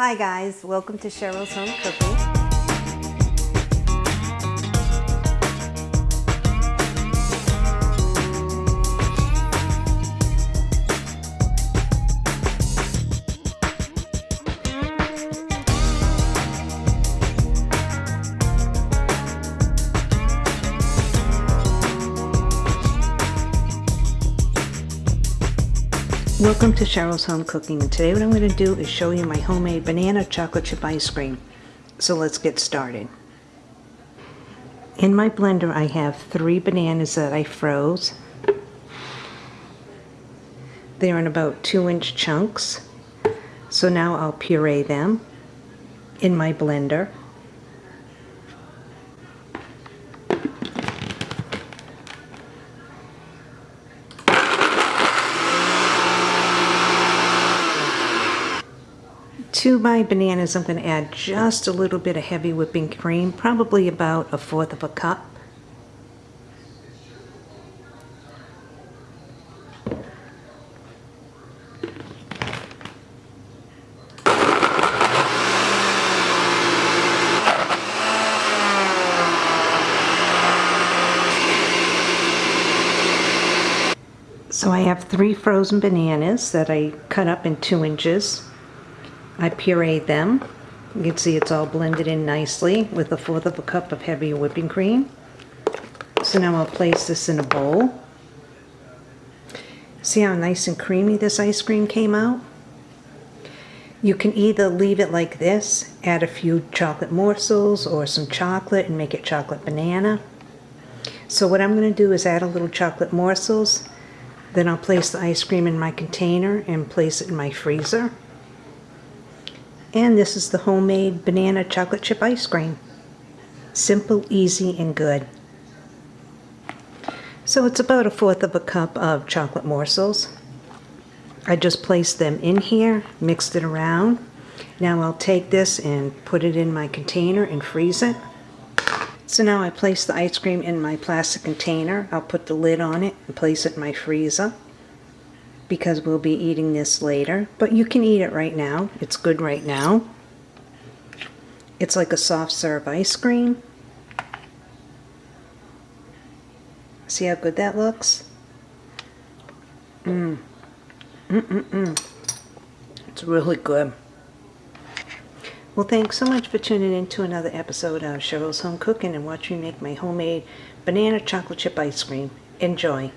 Hi guys, welcome to Cheryl's Home Cooking. Welcome to Cheryl's Home Cooking and today what I'm going to do is show you my homemade banana chocolate chip ice cream. So let's get started. In my blender I have three bananas that I froze. They're in about two inch chunks. So now I'll puree them in my blender. To my bananas, I'm going to add just a little bit of heavy whipping cream, probably about a fourth of a cup. So I have three frozen bananas that I cut up in two inches. I pureed them. You can see it's all blended in nicely with a fourth of a cup of heavy whipping cream. So now I'll place this in a bowl. See how nice and creamy this ice cream came out? You can either leave it like this, add a few chocolate morsels or some chocolate and make it chocolate banana. So what I'm going to do is add a little chocolate morsels, then I'll place the ice cream in my container and place it in my freezer. And this is the homemade banana chocolate chip ice cream. Simple, easy, and good. So it's about a fourth of a cup of chocolate morsels. I just placed them in here, mixed it around. Now I'll take this and put it in my container and freeze it. So now I place the ice cream in my plastic container. I'll put the lid on it and place it in my freezer because we'll be eating this later. But you can eat it right now. It's good right now. It's like a soft serve ice cream. See how good that looks? Mmm. Mm-mm-mm. It's really good. Well, thanks so much for tuning in to another episode of Cheryl's Home Cooking and watching me make my homemade banana chocolate chip ice cream. Enjoy.